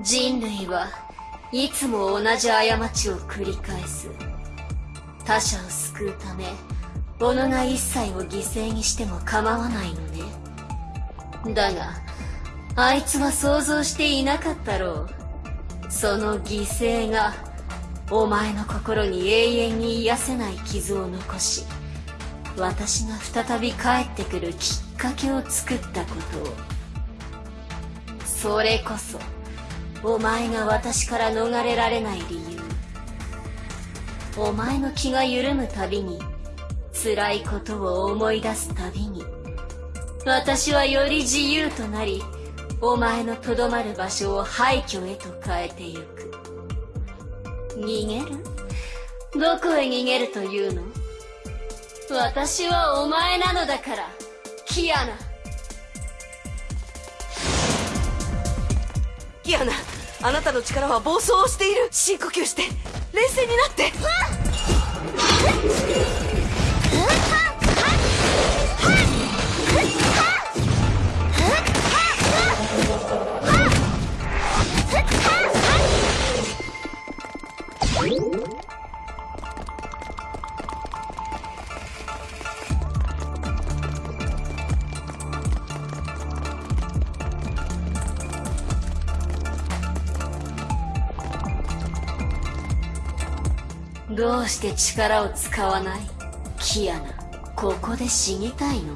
人類はいつも同じ過ちを繰り返す。他者を救うため己が一切を犠牲にしても構わないのね。だがあいつは想像していなかったろう。その犠牲がお前の心に永遠に癒せない傷を残し私が再び帰ってくるきっかけを作ったことを。それこそお前が私から逃れられない理由。お前の気が緩むたびに辛いことを思い出すたびに私はより自由となりお前のとどまる場所を廃墟へと変えてゆく。逃げる？どこへ逃げるというの？私はお前なのだからキアナ。キアナ。あなたの力は暴走をしている。深呼吸して。冷静になって。どうして力を使わない？キアナここで死にたいの？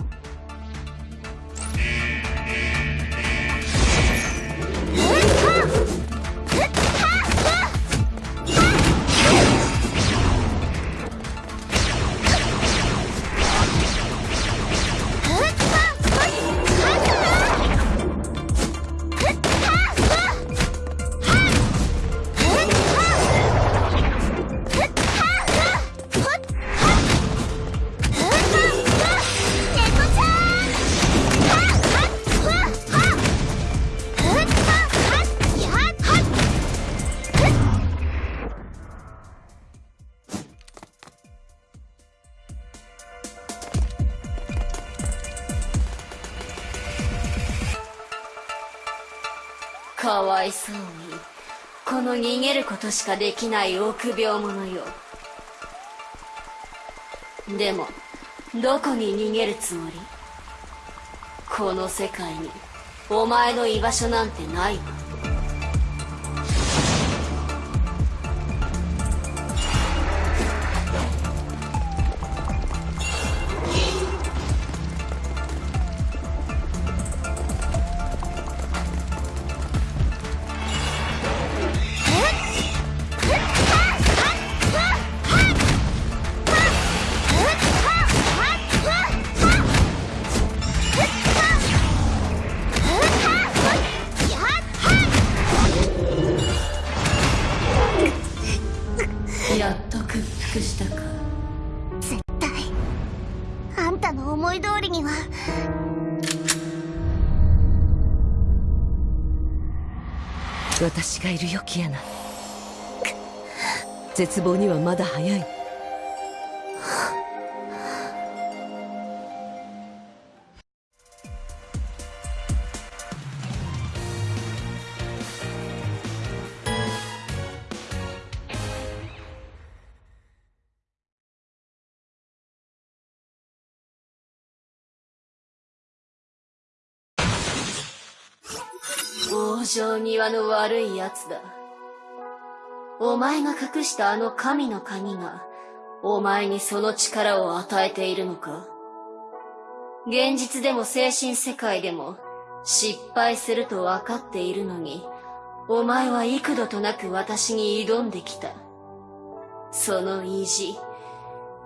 いそうに。この逃げることしかできない臆病者よ。でもどこに逃げるつもり？この世界に。お前の居場所なんてないわやっと屈服したか。絶対。あんたの思い通りには。私がいるよキアナ。絶望にはまだ早い往生際の悪い奴だ。お前が隠したあの神の鍵がお前にその力を与えているのか。現実でも精神世界でも失敗すると分かっているのにお前は幾度となく私に挑んできた。その意地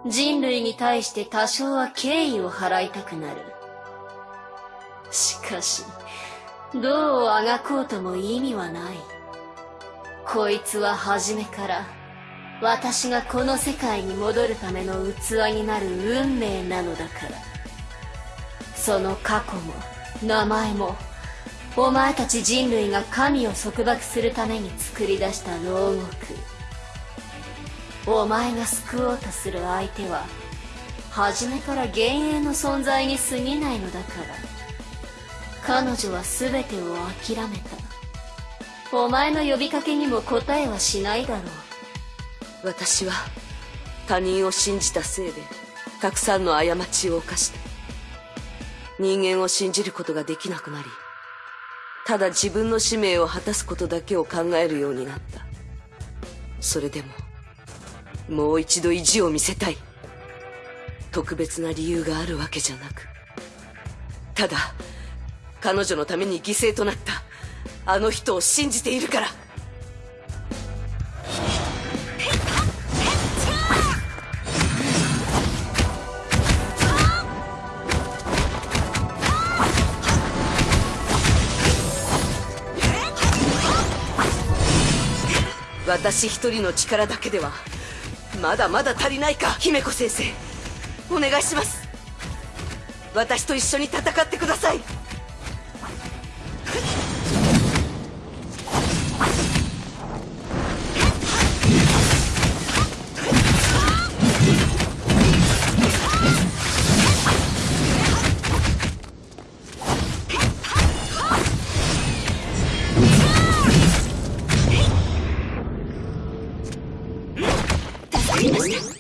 人類に対して多少は敬意を払いたくなる。しかしどうあがこうとも意味はない。こいつは初めから私がこの世界に戻るための器になる運命なのだから。その過去も名前もお前たち人類が神を束縛するために作り出した牢獄。お前が救おうとする相手は初めから幻影の存在に過ぎないのだから。彼女は全てを諦めた。お前の呼びかけにも答えはしないだろう。私は他人を信じたせいでたくさんの過ちを犯した人間を信じることができなくなりただ自分の使命を果たすことだけを考えるようになった。それでももう一度意地を見せたい。特別な理由があるわけじゃなくただ彼女のために犠牲となった。あの人を信じているから。私一人の力だけではまだまだ足りないか姫子先生。お願いします。私と一緒に戦ってください。キア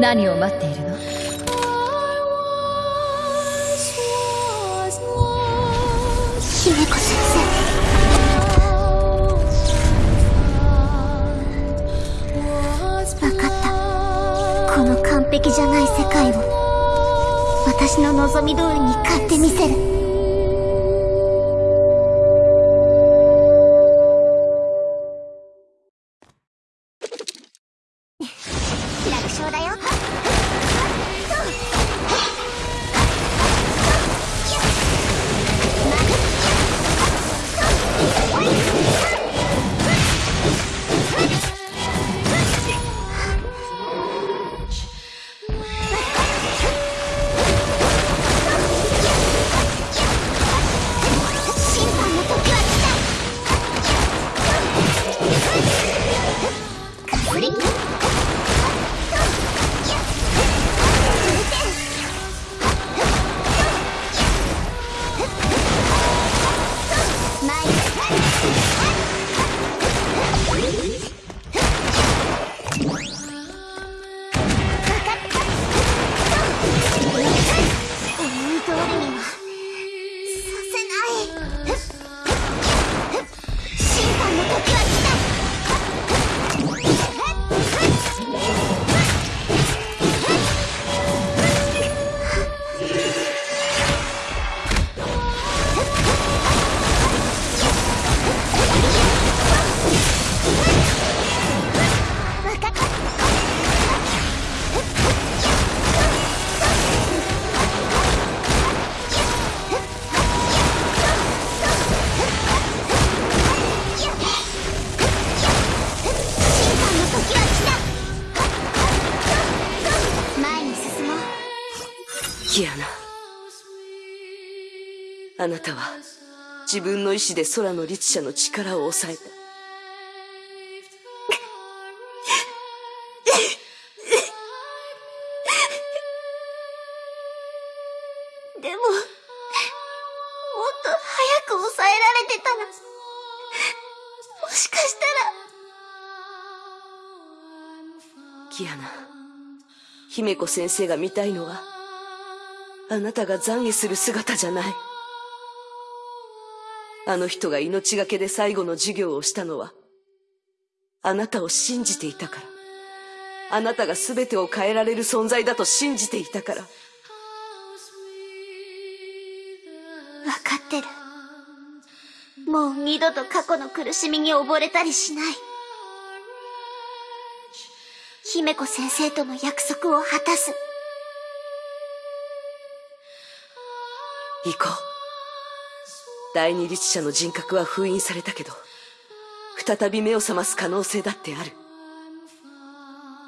何を待っているの？姫子先生。分かった。この完璧じゃない世界を。私の望み通りに買ってみせる。楽勝だよキアナあなたは自分の意志で空の律者の力を抑えた。でももっと早く抑えられてたらもしかしたら。キアナ姫子先生が見たいのはあなたが懺悔する姿じゃないあの人が命がけで最後の授業をしたのはあなたを信じていたからあなたが全てを変えられる存在だと信じていたからわかってる。もう二度と過去の苦しみに溺れたりしない。姫子先生との約束を果たす。行こう。第二律者の人格は封印されたけど再び目を覚ます可能性だってある。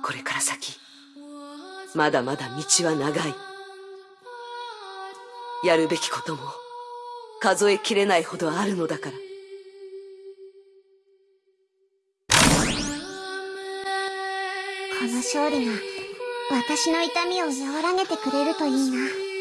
これから先まだまだ道は長い。やるべきことも数えきれないほどあるのだから。この勝利が私の痛みを和らげてくれるといいな。